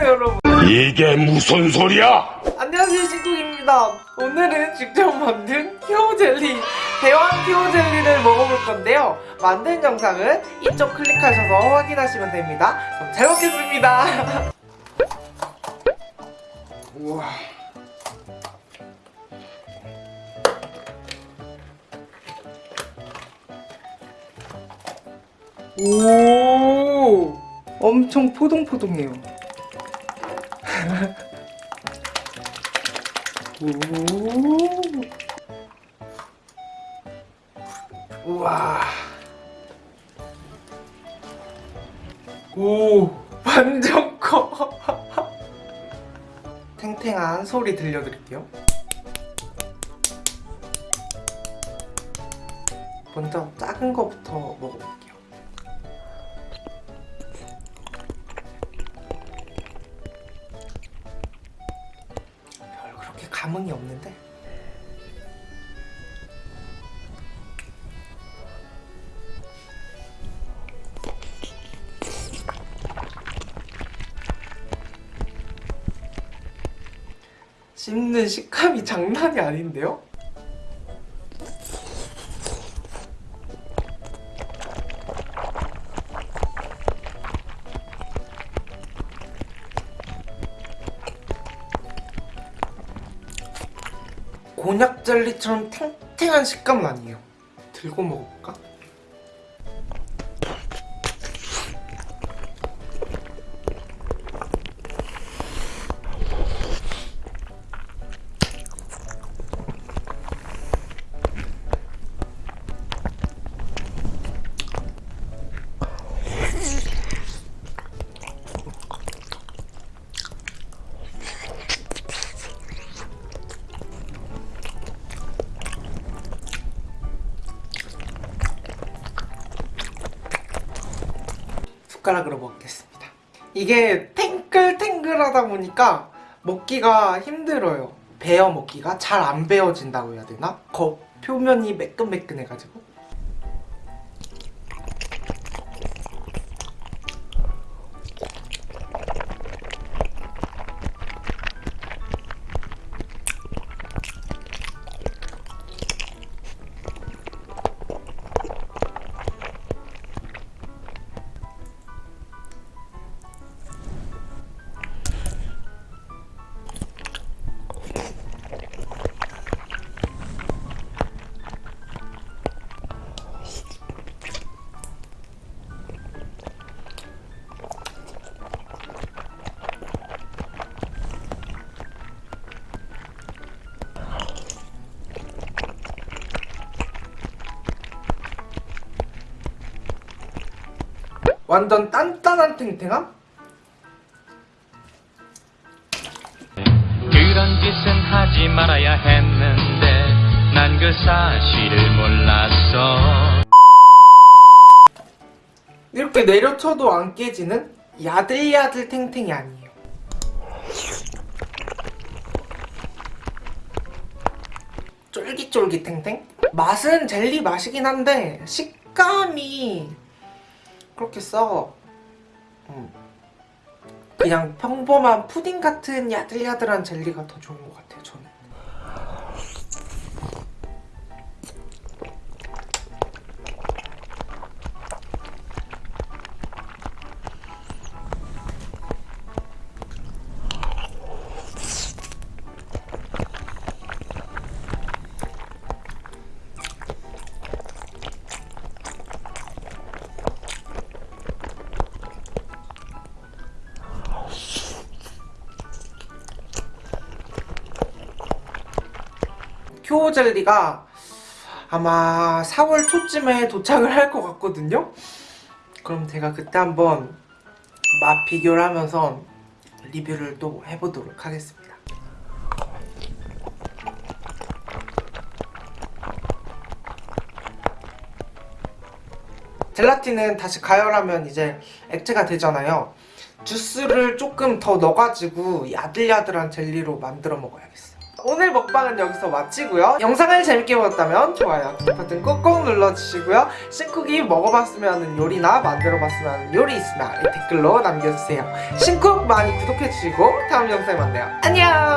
안녕하세요 여러분. 이게 무슨 소리야? 안녕하세요 신국입니다. 오늘은 직접 만든 키오 젤리 대왕 키오 젤리를 먹어볼 건데요. 만든 영상은 이쪽 클릭하셔서 확인하시면 됩니다. 그럼 잘 먹겠습니다. 우와. 오 엄청 포동포동해요. 오 우와. 오 완전 커. 탱탱한 소리 들려드릴게요. 먼저 작은 거부터 먹어볼게요 감흥이 없는데 씹는 식감이 장난이 아닌데요? 곤약 젤리처럼 탱탱한 식감은 아니에요. 들고 먹어볼까? 숟가락으로 먹겠습니다. 이게 탱글탱글하다 보니까 먹기가 힘들어요. 베어 먹기가 잘 안 베어진다고 해야 되나? 겉 표면이 매끈매끈해가지고 완전 단단한 탱탱함? 그런 짓은 하지 말아야 했는데 난 그 사실을 몰랐어 이렇게 내려쳐도 안 깨지는 야들야들 탱탱이 아니에요. 쫄깃쫄깃 탱탱? 맛은 젤리 맛이긴 한데 식감이 그렇게 써. 음. 그냥 평범한 푸딩 같은 야들야들한 젤리가 더 좋은 것 같아요, 저는. 큐어 젤리가 아마 4월 초쯤에 도착을 할 것 같거든요? 그럼 제가 그때 한번 맛 비교를 하면서 리뷰를 또 해보도록 하겠습니다. 젤라틴은 다시 가열하면 이제 액체가 되잖아요. 주스를 조금 더 넣어가지고 야들야들한 젤리로 만들어 먹어야겠어요. 오늘 먹방은 여기서 마치고요. 영상을 재밌게 보셨다면 좋아요, 버튼 꾹꾹 눌러주시고요. 신쿡이 먹어봤으면 하는 요리나 만들어봤으면 하는 요리 있으면 댓글로 남겨주세요. 신쿡 많이 구독해주시고 다음 영상에 만나요. 안녕!